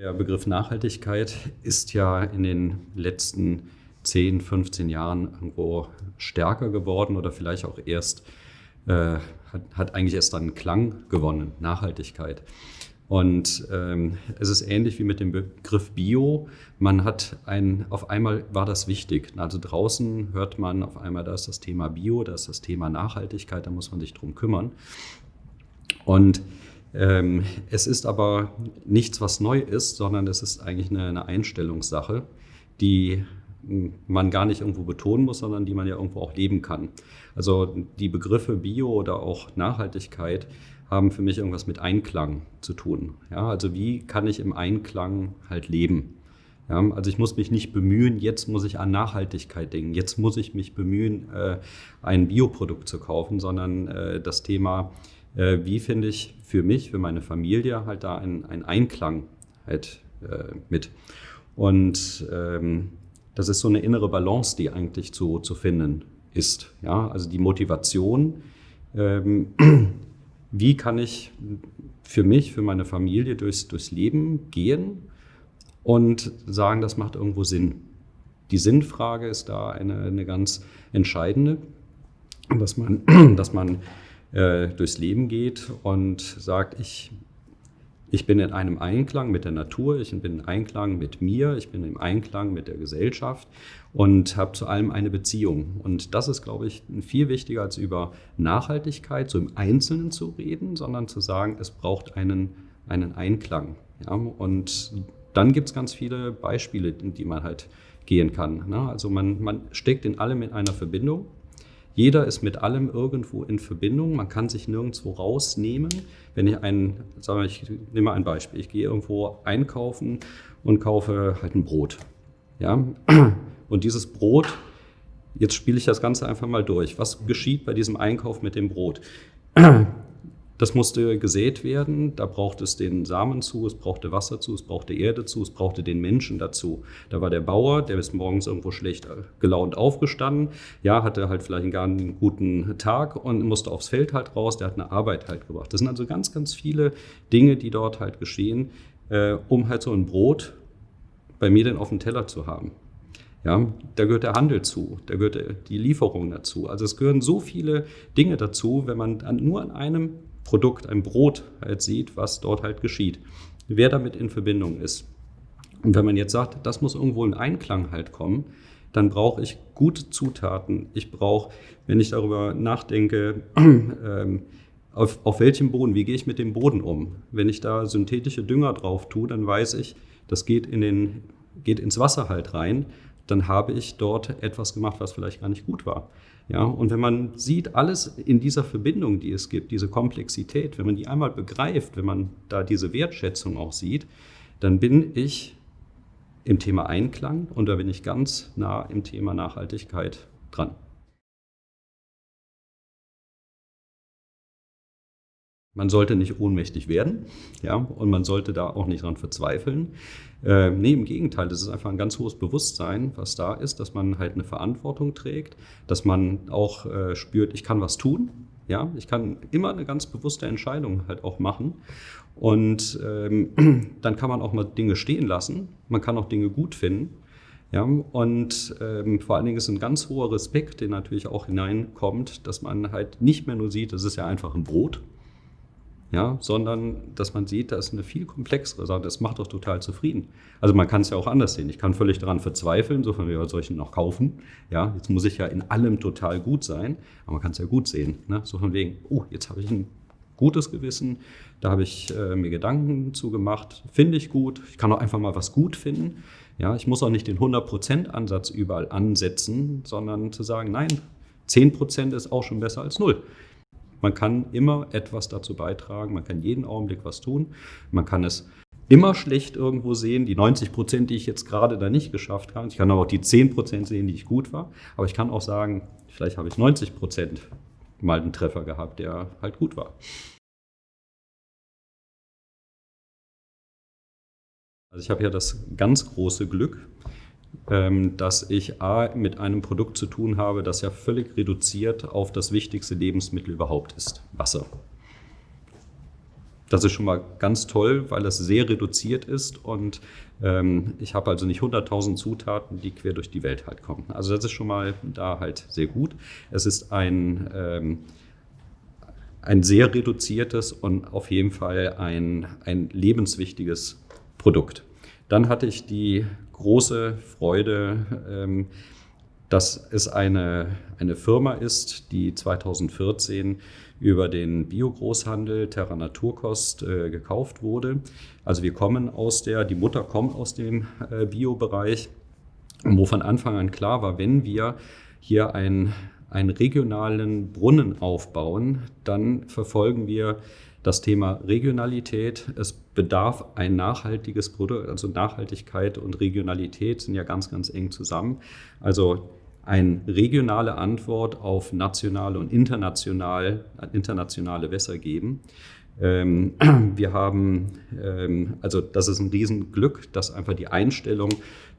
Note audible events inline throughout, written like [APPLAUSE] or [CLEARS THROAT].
Der Begriff Nachhaltigkeit ist ja in den letzten 10, 15 Jahren irgendwo stärker geworden oder vielleicht auch erst, äh, hat, hat, eigentlich erst einen Klang gewonnen, Nachhaltigkeit. Und ähm, es ist ähnlich wie mit dem Begriff Bio. Man hat ein, auf einmal war das wichtig. Also draußen hört man auf einmal, da ist das Thema Bio, da ist das Thema Nachhaltigkeit, da muss man sich drum kümmern. Und ähm, es ist aber nichts, was neu ist, sondern es ist eigentlich eine, eine Einstellungssache, die man gar nicht irgendwo betonen muss, sondern die man ja irgendwo auch leben kann. Also die Begriffe Bio oder auch Nachhaltigkeit haben für mich irgendwas mit Einklang zu tun. Ja, also wie kann ich im Einklang halt leben? Ja, also ich muss mich nicht bemühen, jetzt muss ich an Nachhaltigkeit denken, jetzt muss ich mich bemühen, äh, ein Bioprodukt zu kaufen, sondern äh, das Thema, äh, wie finde ich für mich, für meine Familie halt da einen, Einklang halt äh, mit. Und ähm, das ist so eine innere Balance, die eigentlich zu, zu finden ist. Ja? Also die Motivation, ähm, [CLEARS THROAT] wie kann ich für mich, für meine Familie durchs, durchs Leben gehen und sagen, das macht irgendwo Sinn. Die Sinnfrage ist da eine, eine ganz entscheidende, dass man, [CLEARS THROAT] dass man äh, durchs Leben geht und sagt, ich ich bin in einem Einklang mit der Natur, ich bin in Einklang mit mir, ich bin im Einklang mit der Gesellschaft und habe zu allem eine Beziehung. Und das ist, glaube ich, viel wichtiger als über Nachhaltigkeit so im Einzelnen zu reden, sondern zu sagen, es braucht einen, einen Einklang. Ja? Und dann gibt es ganz viele Beispiele, in die man halt gehen kann. Ne? Also man, man steckt in allem in einer Verbindung jeder ist mit allem irgendwo in Verbindung. Man kann sich nirgendwo rausnehmen. Wenn ich ein, sagen wir, ich nehme mal ein Beispiel. Ich gehe irgendwo einkaufen und kaufe halt ein Brot. Ja? Und dieses Brot, jetzt spiele ich das Ganze einfach mal durch. Was geschieht bei diesem Einkauf mit dem Brot? Das musste gesät werden, da braucht es den Samen zu, es brauchte Wasser zu, es brauchte Erde zu, es brauchte den Menschen dazu. Da war der Bauer, der ist morgens irgendwo schlecht gelaunt aufgestanden, ja, hatte halt vielleicht gar einen guten Tag und musste aufs Feld halt raus, der hat eine Arbeit halt gebracht. Das sind also ganz, ganz viele Dinge, die dort halt geschehen, äh, um halt so ein Brot bei mir dann auf dem Teller zu haben. Ja, da gehört der Handel zu, da gehört die Lieferung dazu. Also es gehören so viele Dinge dazu, wenn man nur an einem Produkt, ein Brot halt sieht, was dort halt geschieht. Wer damit in Verbindung ist. Und wenn man jetzt sagt, das muss irgendwo in Einklang halt kommen, dann brauche ich gute Zutaten. Ich brauche, wenn ich darüber nachdenke, [CLEARS THROAT] ähm, auf, auf welchem Boden, wie gehe ich mit dem Boden um? Wenn ich da synthetische Dünger drauf tue, dann weiß ich, das geht, in den, geht ins Wasser halt rein. Dann habe ich dort etwas gemacht, was vielleicht gar nicht gut war. Ja, und wenn man sieht, alles in dieser Verbindung, die es gibt, diese Komplexität, wenn man die einmal begreift, wenn man da diese Wertschätzung auch sieht, dann bin ich im Thema Einklang und da bin ich ganz nah im Thema Nachhaltigkeit dran. Man sollte nicht ohnmächtig werden, ja, und man sollte da auch nicht dran verzweifeln. Äh, nee, im Gegenteil, das ist einfach ein ganz hohes Bewusstsein, was da ist, dass man halt eine Verantwortung trägt, dass man auch äh, spürt, ich kann was tun, ja, ich kann immer eine ganz bewusste Entscheidung halt auch machen. Und ähm, [CLEARS THROAT] dann kann man auch mal Dinge stehen lassen, man kann auch Dinge gut finden. Ja, und ähm, vor allen Dingen ist ein ganz hoher Respekt, der natürlich auch hineinkommt, dass man halt nicht mehr nur sieht, das ist ja einfach ein Brot, ja, sondern dass man sieht, da ist eine viel komplexere Sache. Das macht doch total zufrieden. Also man kann es ja auch anders sehen. Ich kann völlig daran verzweifeln, so von mir soll ich noch kaufen. Ja, jetzt muss ich ja in allem total gut sein, aber man kann es ja gut sehen. Ne? So von wegen, oh, jetzt habe ich ein gutes Gewissen, da habe ich äh, mir Gedanken zu gemacht, finde ich gut. Ich kann auch einfach mal was gut finden. Ja, ich muss auch nicht den 100%-Ansatz überall ansetzen, sondern zu sagen, nein, 10% ist auch schon besser als null. Man kann immer etwas dazu beitragen, man kann jeden Augenblick was tun, man kann es immer schlecht irgendwo sehen, die 90 Prozent, die ich jetzt gerade da nicht geschafft habe. Ich kann aber auch die 10 Prozent sehen, die ich gut war. Aber ich kann auch sagen, vielleicht habe ich 90 Prozent mal einen Treffer gehabt, der halt gut war. Also ich habe ja das ganz große Glück, dass ich A, mit einem Produkt zu tun habe, das ja völlig reduziert auf das wichtigste Lebensmittel überhaupt ist, Wasser. Das ist schon mal ganz toll, weil es sehr reduziert ist und ähm, ich habe also nicht 100.000 Zutaten, die quer durch die Welt halt kommen. Also das ist schon mal da halt sehr gut. Es ist ein, ähm, ein sehr reduziertes und auf jeden Fall ein, ein lebenswichtiges Produkt. Dann hatte ich die große Freude, ähm, dass es eine, eine Firma ist, die 2014 über den Biogroßhandel Terra Naturkost äh, gekauft wurde. Also wir kommen aus der, die Mutter kommt aus dem äh, Biobereich, wo von Anfang an klar war, wenn wir hier ein, einen regionalen Brunnen aufbauen, dann verfolgen wir das Thema Regionalität. Es bedarf ein nachhaltiges Produkt, also Nachhaltigkeit und Regionalität sind ja ganz, ganz eng zusammen. Also eine regionale Antwort auf nationale und international, internationale Wässer geben. Ähm, [CLEARS THROAT] wir haben, ähm, also das ist ein Riesenglück, dass einfach die Einstellung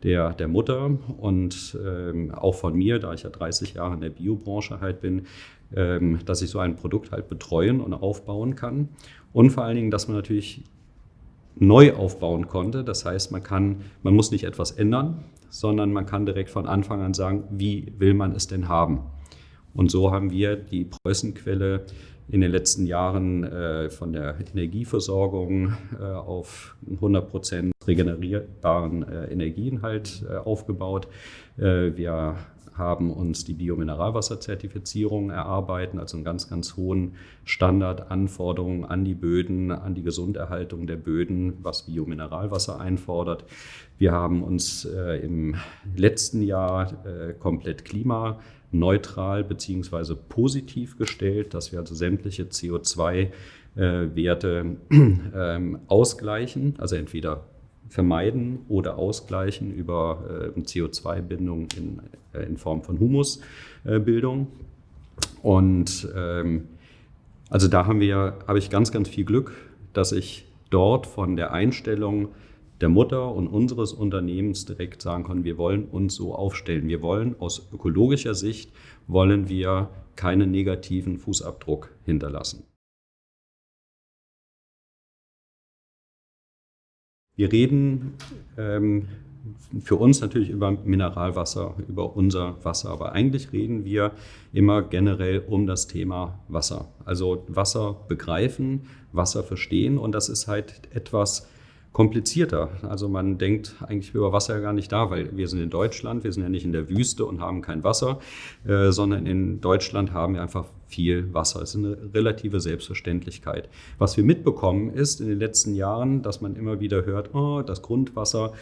der, der Mutter und ähm, auch von mir, da ich ja 30 Jahre in der Biobranche halt bin, dass ich so ein Produkt halt betreuen und aufbauen kann. Und vor allen Dingen, dass man natürlich neu aufbauen konnte. Das heißt, man kann, man muss nicht etwas ändern, sondern man kann direkt von Anfang an sagen, wie will man es denn haben? Und so haben wir die Preußenquelle in den letzten Jahren äh, von der Energieversorgung äh, auf 100 Prozent regenerierbaren äh, Energien halt äh, aufgebaut. Äh, wir haben uns die Biomineralwasserzertifizierung erarbeiten, also einen ganz, ganz hohen Standard, Anforderungen an die Böden, an die Gesunderhaltung der Böden, was Biomineralwasser einfordert. Wir haben uns äh, im letzten Jahr komplett klimaneutral bzw. positiv gestellt, dass wir also sämtliche CO2-Werte äh, [CLEARS THROAT] ähm, ausgleichen, also entweder vermeiden oder ausgleichen über äh, CO2-Bindung in, äh, in, Form von Humusbildung. Und ähm, also da haben wir, habe ich ganz, ganz viel Glück, dass ich dort von der Einstellung der Mutter und unseres Unternehmens direkt sagen kann, wir wollen uns so aufstellen. Wir wollen aus ökologischer Sicht, wollen wir keinen negativen Fußabdruck hinterlassen. Wir reden ähm, für uns natürlich über Mineralwasser, über unser Wasser, aber eigentlich reden wir immer generell um das Thema Wasser. Also Wasser begreifen, Wasser verstehen und das ist halt etwas, komplizierter. Also man denkt eigentlich über Wasser ja gar nicht da, weil wir sind in Deutschland, wir sind ja nicht in der Wüste und haben kein Wasser, äh, sondern in Deutschland haben wir einfach viel Wasser. Es ist eine relative Selbstverständlichkeit. Was wir mitbekommen ist in den letzten Jahren, dass man immer wieder hört, oh, das Grundwasser,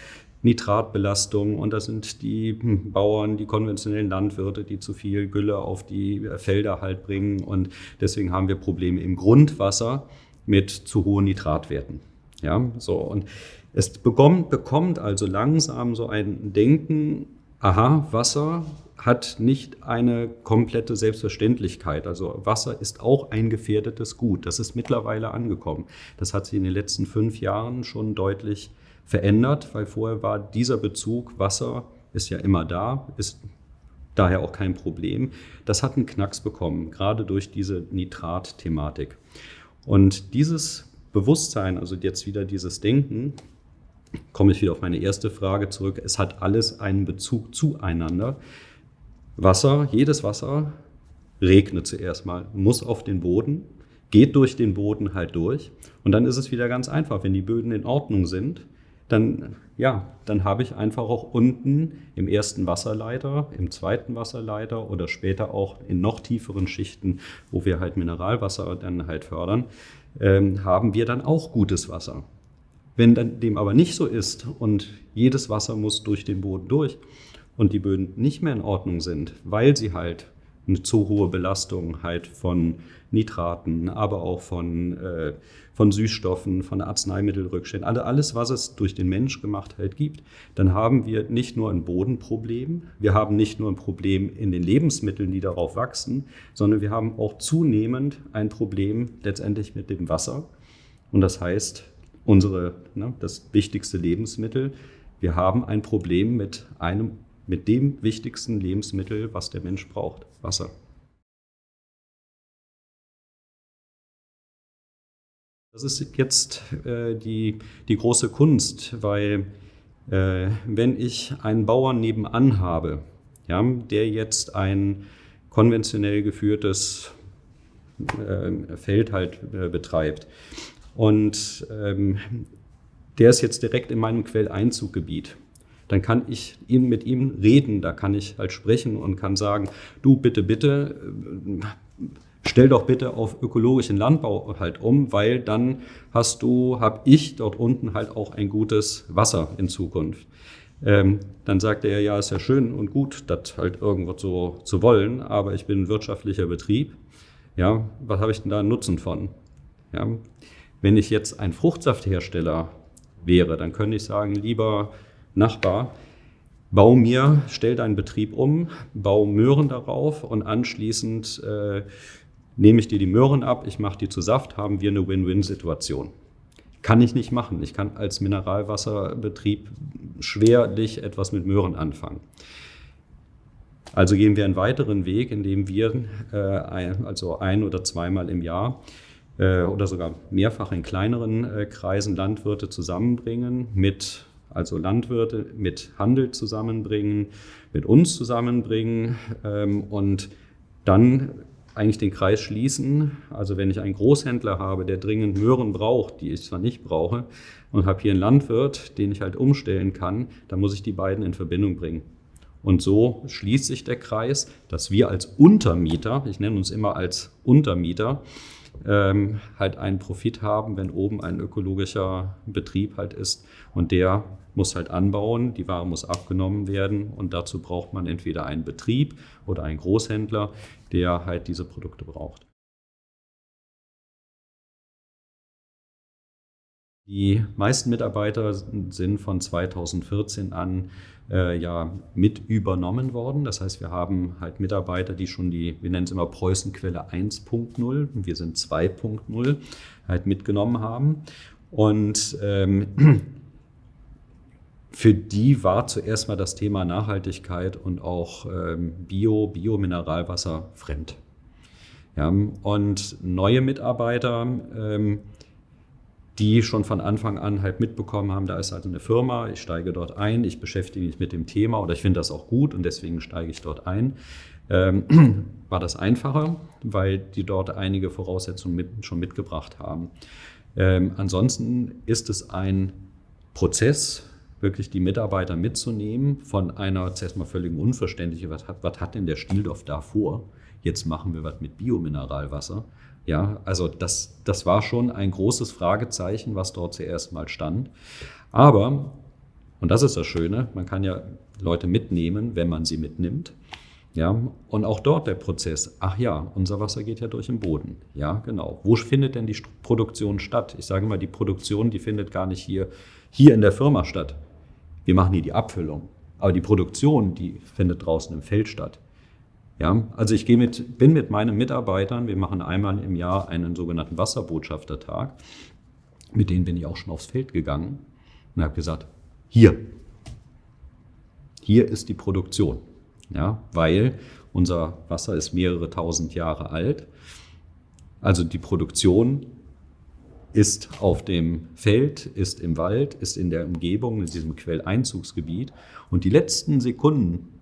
Nitratbelastung und das sind die hm, Bauern, die konventionellen Landwirte, die zu viel Gülle auf die Felder halt bringen und deswegen haben wir Probleme im Grundwasser mit zu hohen Nitratwerten. Ja, so und es bekommt, bekommt also langsam so ein Denken, aha, Wasser hat nicht eine komplette Selbstverständlichkeit. Also Wasser ist auch ein gefährdetes Gut. Das ist mittlerweile angekommen. Das hat sich in den letzten fünf Jahren schon deutlich verändert, weil vorher war dieser Bezug, Wasser ist ja immer da, ist daher auch kein Problem. Das hat einen Knacks bekommen, gerade durch diese Nitrat-Thematik. Und dieses Bewusstsein, also jetzt wieder dieses Denken, komme ich wieder auf meine erste Frage zurück. Es hat alles einen Bezug zueinander. Wasser, jedes Wasser regnet zuerst mal, muss auf den Boden, geht durch den Boden halt durch. Und dann ist es wieder ganz einfach. Wenn die Böden in Ordnung sind, dann, ja, dann habe ich einfach auch unten im ersten Wasserleiter, im zweiten Wasserleiter oder später auch in noch tieferen Schichten, wo wir halt Mineralwasser dann halt fördern, ähm, haben wir dann auch gutes Wasser. Wenn dann dem aber nicht so ist und jedes Wasser muss durch den Boden durch und die Böden nicht mehr in Ordnung sind, weil sie halt eine zu hohe Belastung halt von Nitraten, aber auch von, äh, von Süßstoffen, von Arzneimittelrückständen, also alles, was es durch den Mensch gemacht halt gibt, dann haben wir nicht nur ein Bodenproblem, wir haben nicht nur ein Problem in den Lebensmitteln, die darauf wachsen, sondern wir haben auch zunehmend ein Problem letztendlich mit dem Wasser. Und das heißt, unsere, ne, das wichtigste Lebensmittel, wir haben ein Problem mit einem mit dem wichtigsten Lebensmittel, was der Mensch braucht, Wasser. Das ist jetzt äh, die, die große Kunst, weil äh, wenn ich einen Bauern nebenan habe, ja, der jetzt ein konventionell geführtes äh, Feld halt äh, betreibt und ähm, der ist jetzt direkt in meinem Quelleinzuggebiet, dann kann ich mit ihm reden, da kann ich halt sprechen und kann sagen, du bitte, bitte, äh, stell doch bitte auf ökologischen Landbau halt um, weil dann hast du, habe ich dort unten halt auch ein gutes Wasser in Zukunft. Ähm, dann sagt er, ja, ist ja schön und gut, das halt irgendwo so zu wollen, aber ich bin ein wirtschaftlicher Betrieb. Ja, was habe ich denn da einen Nutzen von? Ja, wenn ich jetzt ein Fruchtsafthersteller wäre, dann könnte ich sagen, lieber Nachbar, bau mir, stell deinen Betrieb um, bau Möhren darauf und anschließend äh, nehme ich dir die Möhren ab, ich mache die zu Saft, haben wir eine Win-Win-Situation. Kann ich nicht machen. Ich kann als Mineralwasserbetrieb schwerlich etwas mit Möhren anfangen. Also gehen wir einen weiteren Weg, indem wir äh, also ein oder zweimal im Jahr äh, oder sogar mehrfach in kleineren äh, Kreisen Landwirte zusammenbringen, mit also Landwirte mit Handel zusammenbringen, mit uns zusammenbringen ähm, und dann eigentlich den Kreis schließen. Also wenn ich einen Großhändler habe, der dringend Möhren braucht, die ich zwar nicht brauche, und habe hier einen Landwirt, den ich halt umstellen kann, dann muss ich die beiden in Verbindung bringen. Und so schließt sich der Kreis, dass wir als Untermieter, ich nenne uns immer als Untermieter, ähm, halt einen Profit haben, wenn oben ein ökologischer Betrieb halt ist und der muss halt anbauen, die Ware muss abgenommen werden und dazu braucht man entweder einen Betrieb oder einen Großhändler, der halt diese Produkte braucht. Die meisten Mitarbeiter sind von 2014 an äh, ja mit übernommen worden. Das heißt, wir haben halt Mitarbeiter, die schon die, wir nennen es immer Preußenquelle 1.0, wir sind 2.0, halt mitgenommen haben. Und ähm, [CLEARS THROAT] für die war zuerst mal das Thema Nachhaltigkeit und auch ähm, Bio, Biomineralwasser fremd. Ja, und neue Mitarbeiter, ähm, die schon von Anfang an halt mitbekommen haben, da ist also eine Firma, ich steige dort ein, ich beschäftige mich mit dem Thema oder ich finde das auch gut und deswegen steige ich dort ein, ähm, [CLEARS THROAT] war das einfacher, weil die dort einige Voraussetzungen mit, schon mitgebracht haben. Ähm, ansonsten ist es ein Prozess, wirklich die Mitarbeiter mitzunehmen von einer zuerst mal völligen Unverständliche, was hat, was hat denn der Stieldorf da vor? Jetzt machen wir was mit Biomineralwasser. Ja, also das, das war schon ein großes Fragezeichen, was dort zuerst mal stand. Aber, und das ist das Schöne, man kann ja Leute mitnehmen, wenn man sie mitnimmt. Ja, und auch dort der Prozess. Ach ja, unser Wasser geht ja durch den Boden. Ja, genau. Wo findet denn die Produktion statt? Ich sage mal, die Produktion, die findet gar nicht hier, hier in der Firma statt. Wir machen hier die Abfüllung. Aber die Produktion, die findet draußen im Feld statt. Ja, also ich gehe mit, bin mit meinen Mitarbeitern, wir machen einmal im Jahr einen sogenannten Wasserbotschaftertag. Mit denen bin ich auch schon aufs Feld gegangen und habe gesagt, hier, hier ist die Produktion. Ja, weil unser Wasser ist mehrere tausend Jahre alt. Also die Produktion ist auf dem Feld, ist im Wald, ist in der Umgebung, in diesem Quelleinzugsgebiet. Und die letzten Sekunden,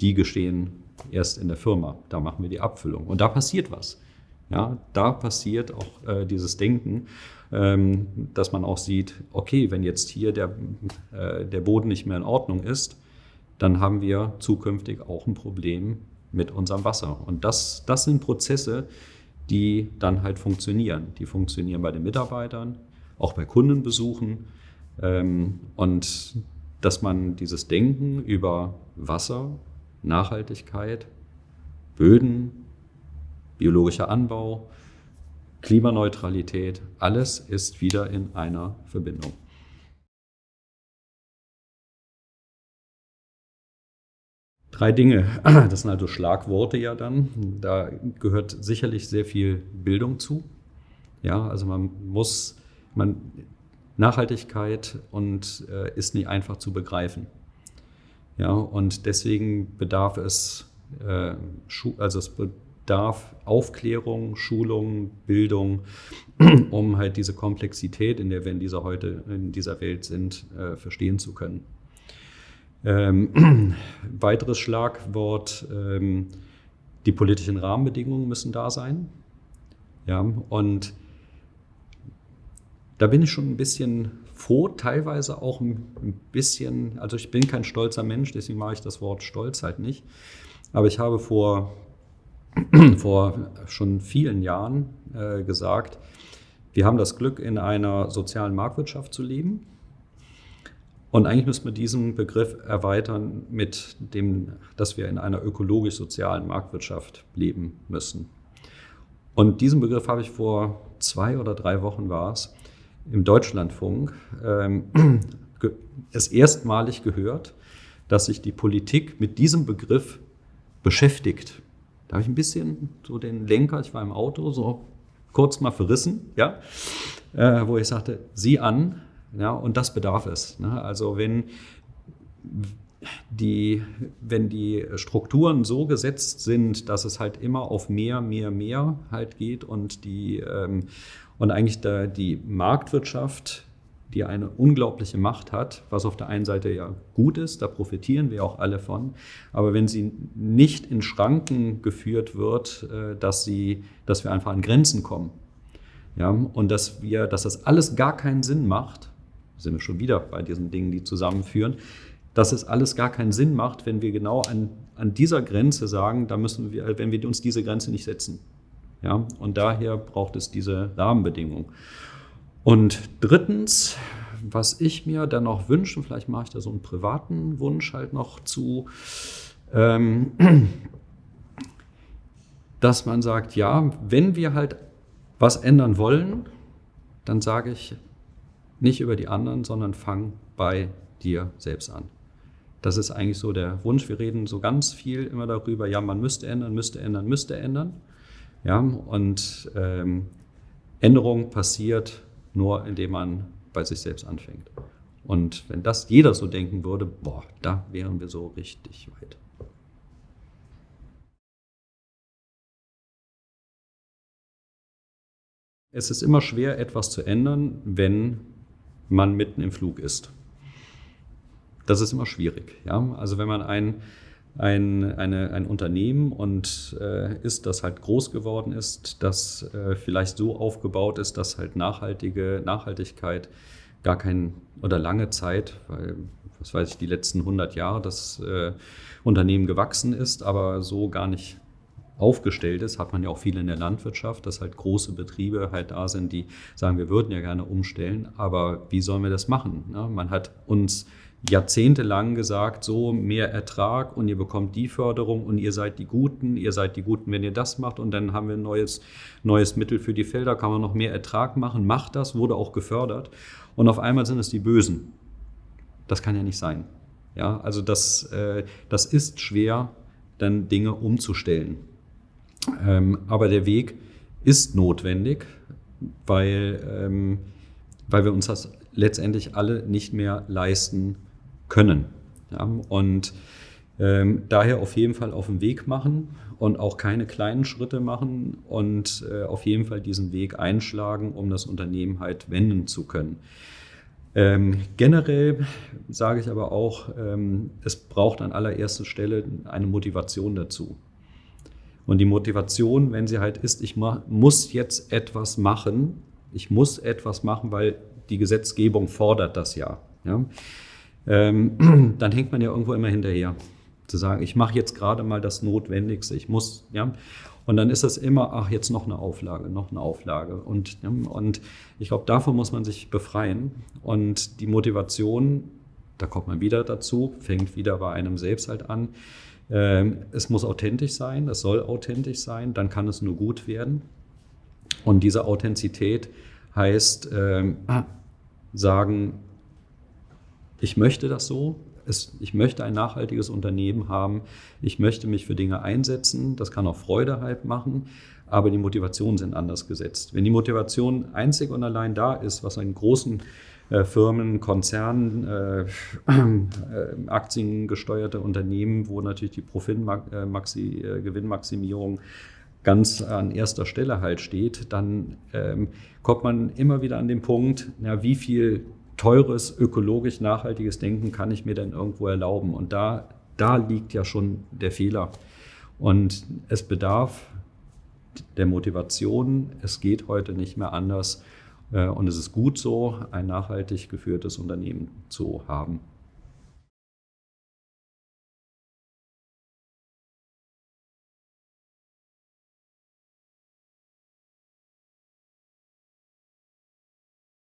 die geschehen erst in der Firma. Da machen wir die Abfüllung. Und da passiert was. Ja, da passiert auch äh, dieses Denken, ähm, dass man auch sieht, okay, wenn jetzt hier der, äh, der Boden nicht mehr in Ordnung ist, dann haben wir zukünftig auch ein Problem mit unserem Wasser. Und das, das sind Prozesse, die dann halt funktionieren. Die funktionieren bei den Mitarbeitern, auch bei Kundenbesuchen. Ähm, und dass man dieses Denken über Wasser Nachhaltigkeit, Böden, biologischer Anbau, Klimaneutralität, alles ist wieder in einer Verbindung. Drei Dinge, [CLEARS THROAT] das sind also Schlagworte ja dann. Da gehört sicherlich sehr viel Bildung zu. Ja, also man muss, man, Nachhaltigkeit und äh, ist nicht einfach zu begreifen. Ja, und deswegen bedarf es, äh, also es bedarf Aufklärung, Schulung, Bildung, [CLEARS THROAT] um halt diese Komplexität, in der wir in dieser heute in dieser Welt sind, äh, verstehen zu können. Ähm, [CLEARS THROAT] weiteres Schlagwort, ähm, die politischen Rahmenbedingungen müssen da sein. Ja, und da bin ich schon ein bisschen froh, teilweise auch ein bisschen, also ich bin kein stolzer Mensch, deswegen mache ich das Wort Stolz halt nicht. Aber ich habe vor, [CLEARS THROAT] vor schon vielen Jahren äh, gesagt, wir haben das Glück, in einer sozialen Marktwirtschaft zu leben. Und eigentlich müssen wir diesen Begriff erweitern mit dem, dass wir in einer ökologisch-sozialen Marktwirtschaft leben müssen. Und diesen Begriff habe ich vor zwei oder drei Wochen war es, im Deutschlandfunk ähm, [CLEARS THROAT] es erstmalig gehört, dass sich die Politik mit diesem Begriff beschäftigt. Da habe ich ein bisschen so den Lenker, ich war im Auto, so kurz mal verrissen, ja, äh, wo ich sagte, sieh an, ja, und das bedarf es. Ne? Also wenn die, wenn die Strukturen so gesetzt sind, dass es halt immer auf mehr, mehr, mehr halt geht und die ähm, und eigentlich da die Marktwirtschaft, die eine unglaubliche Macht hat, was auf der einen Seite ja gut ist, da profitieren wir auch alle von, aber wenn sie nicht in Schranken geführt wird, äh, dass, sie, dass wir einfach an Grenzen kommen ja, und dass, wir, dass das alles gar keinen Sinn macht, sind wir schon wieder bei diesen Dingen, die zusammenführen, dass es alles gar keinen Sinn macht, wenn wir genau an, an dieser Grenze sagen, da müssen wir, wenn wir uns diese Grenze nicht setzen. Ja? Und daher braucht es diese Rahmenbedingungen. Und drittens, was ich mir dann noch wünsche, vielleicht mache ich da so einen privaten Wunsch halt noch zu, ähm, [CLEARS THROAT] dass man sagt, ja, wenn wir halt was ändern wollen, dann sage ich nicht über die anderen, sondern fang bei dir selbst an. Das ist eigentlich so der Wunsch. Wir reden so ganz viel immer darüber, ja, man müsste ändern, müsste ändern, müsste ändern. Ja, und ähm, Änderung passiert nur, indem man bei sich selbst anfängt. Und wenn das jeder so denken würde, boah, da wären wir so richtig weit. Es ist immer schwer, etwas zu ändern, wenn man mitten im Flug ist. Das ist immer schwierig. Ja? Also wenn man ein ein, eine, ein Unternehmen und äh, ist, das halt groß geworden ist, das äh, vielleicht so aufgebaut ist, dass halt nachhaltige Nachhaltigkeit gar kein oder lange Zeit, weil was weiß ich, die letzten 100 Jahre das äh, Unternehmen gewachsen ist, aber so gar nicht aufgestellt ist, hat man ja auch viel in der Landwirtschaft, dass halt große Betriebe halt da sind, die sagen, wir würden ja gerne umstellen, aber wie sollen wir das machen? Ne? Man hat uns jahrzehntelang gesagt, so mehr Ertrag und ihr bekommt die Förderung und ihr seid die Guten, ihr seid die Guten, wenn ihr das macht und dann haben wir ein neues, neues Mittel für die Felder, kann man noch mehr Ertrag machen, macht das, wurde auch gefördert und auf einmal sind es die Bösen. Das kann ja nicht sein. Ja, also das, äh, das ist schwer, dann Dinge umzustellen. Ähm, aber der Weg ist notwendig, weil, ähm, weil wir uns das letztendlich alle nicht mehr leisten können. Ja, und ähm, daher auf jeden Fall auf den Weg machen und auch keine kleinen Schritte machen und äh, auf jeden Fall diesen Weg einschlagen, um das Unternehmen halt wenden zu können. Ähm, generell sage ich aber auch, ähm, es braucht an allererster Stelle eine Motivation dazu. Und die Motivation, wenn sie halt ist, ich muss jetzt etwas machen, ich muss etwas machen, weil die Gesetzgebung fordert das ja. ja? ähm, [CLEARS THROAT] dann hängt man ja irgendwo immer hinterher. Zu sagen, ich mache jetzt gerade mal das Notwendigste, ich muss, ja. Und dann ist das immer, ach, jetzt noch eine Auflage, noch eine Auflage. Und, und ich glaube, davon muss man sich befreien. Und die Motivation, da kommt man wieder dazu, fängt wieder bei einem selbst halt an. Ähm, es muss authentisch sein, es soll authentisch sein, dann kann es nur gut werden. Und diese Authentizität heißt, ähm, sagen, ich möchte das so, es, ich möchte ein nachhaltiges Unternehmen haben, ich möchte mich für Dinge einsetzen, das kann auch Freude halt machen, aber die Motivationen sind anders gesetzt. Wenn die Motivation einzig und allein da ist, was in großen Firmen, Konzernen, äh, äh, aktiengesteuerte Unternehmen, wo natürlich die Profitmaxi, äh, Gewinnmaximierung ganz an erster Stelle halt steht, dann ähm, kommt man immer wieder an den Punkt, ja, wie viel teures, ökologisch nachhaltiges Denken kann ich mir denn irgendwo erlauben? Und da, da liegt ja schon der Fehler. Und es bedarf der Motivation, es geht heute nicht mehr anders. Äh, und es ist gut so, ein nachhaltig geführtes Unternehmen zu haben.